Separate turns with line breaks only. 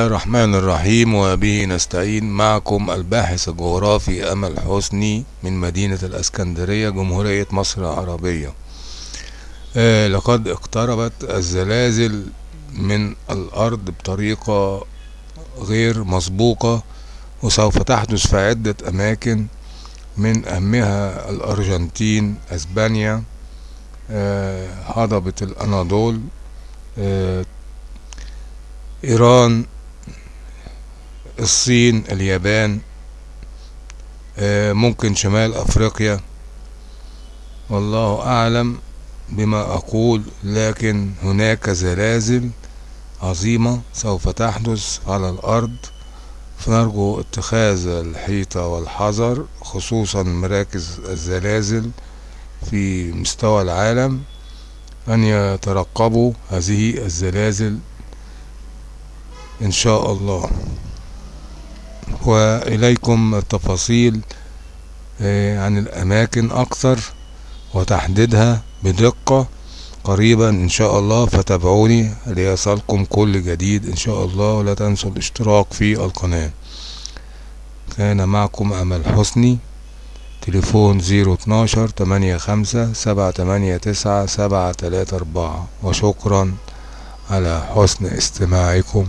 الله الرحمن الرحيم وبه نستعين معكم الباحث الجغرافي أمل حسني من مدينة الأسكندرية جمهورية مصر العربية آه لقد اقتربت الزلازل من الأرض بطريقة غير مسبوقة وسوف تحدث في عدة أماكن من أهمها الأرجنتين أسبانيا آه هضبة الأناضول آه إيران الصين اليابان آه ممكن شمال أفريقيا. والله أعلم بما أقول لكن هناك زلازل عظيمة سوف تحدث على الأرض. فنرجو اتخاذ الحيطة والحذر خصوصا مراكز الزلازل في مستوى العالم أن يترقبوا هذه الزلازل إن شاء الله. وإليكم التفاصيل عن الأماكن أكثر وتحديدها بدقة قريبا إن شاء الله فتابعوني ليصلكم كل جديد إن شاء الله ولا تنسوا الاشتراك في القناة. كان معكم أمل حسني تليفون زيرو اتناشر تمانية خمسة سبعة تمانية تسعة سبعة تلاتة أربعة. وشكرا على حسن استماعكم.